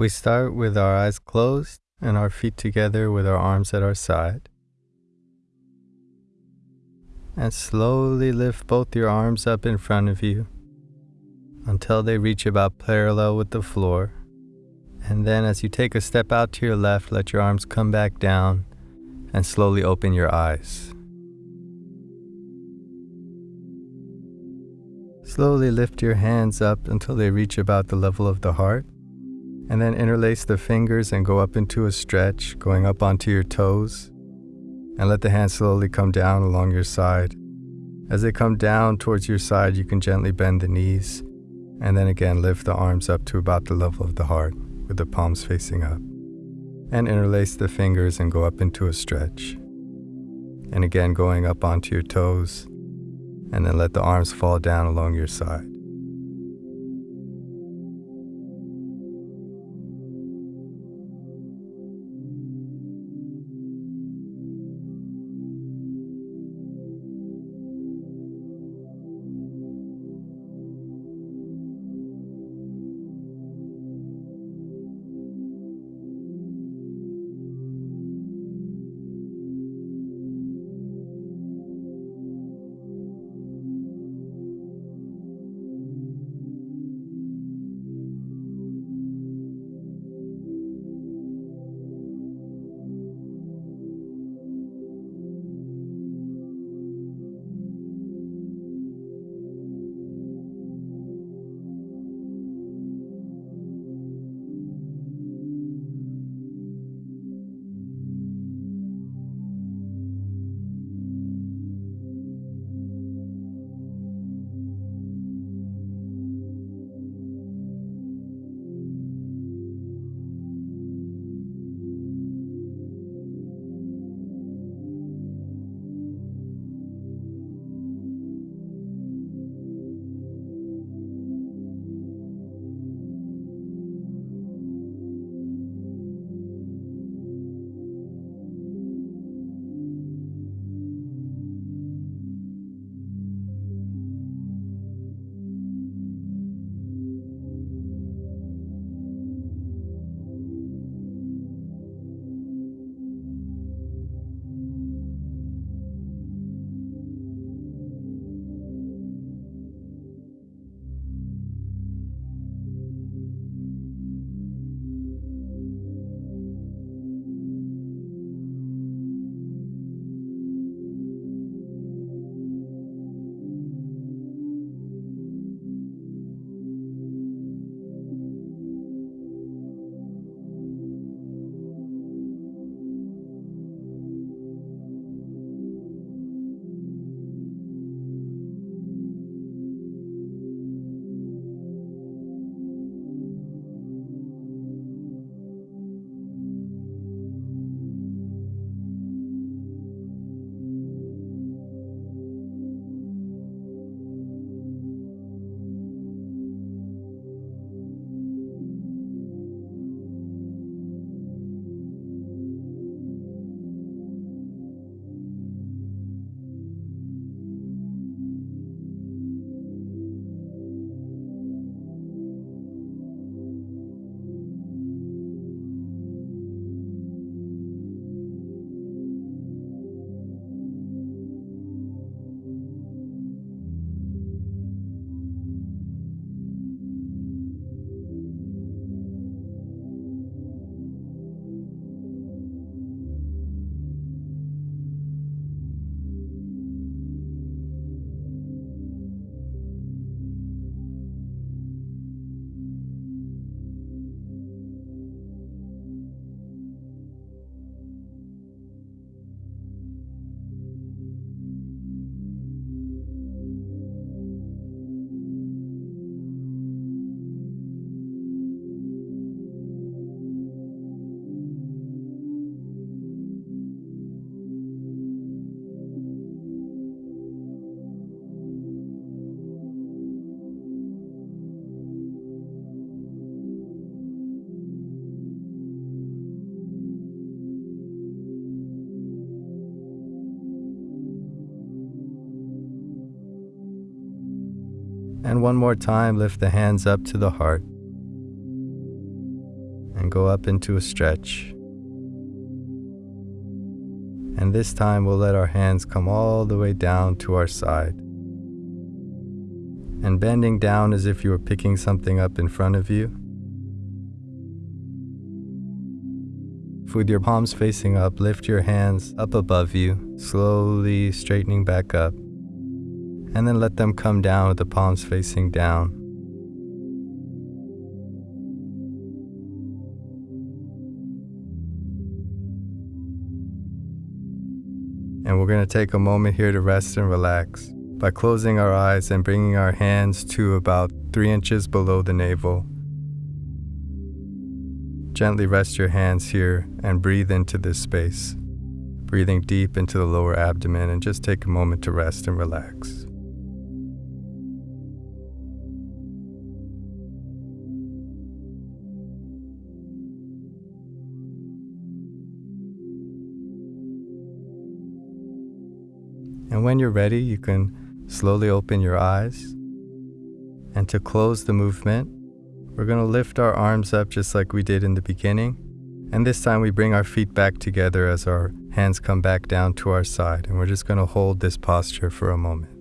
We start with our eyes closed and our feet together with our arms at our side. And slowly lift both your arms up in front of you until they reach about parallel with the floor. And then, as you take a step out to your left, let your arms come back down and slowly open your eyes. Slowly lift your hands up until they reach about the level of the heart. And then interlace the fingers and go up into a stretch, going up onto your toes. And let the hands slowly come down along your side. As they come down towards your side, you can gently bend the knees. And then again, lift the arms up to about the level of the heart with the palms facing up. And interlace the fingers and go up into a stretch. And again, going up onto your toes. And then let the arms fall down along your side. And one more time, lift the hands up to the heart. and go up into a stretch. And this time we'll let our hands come all the way down to our side. And bending down as if you were picking something up in front of you. With your palms facing up, lift your hands up above you, slowly straightening back up. And then let them come down with the palms facing down. And we're going to take a moment here to rest and relax by closing our eyes and bringing our hands to about three inches below the navel. Gently rest your hands here and breathe into this space, breathing deep into the lower abdomen, and just take a moment to rest and relax. And when you're ready, you can slowly open your eyes. And to close the movement, we're going to lift our arms up just like we did in the beginning. And this time we bring our feet back together as our hands come back down to our side. And we're just going to hold this posture for a moment.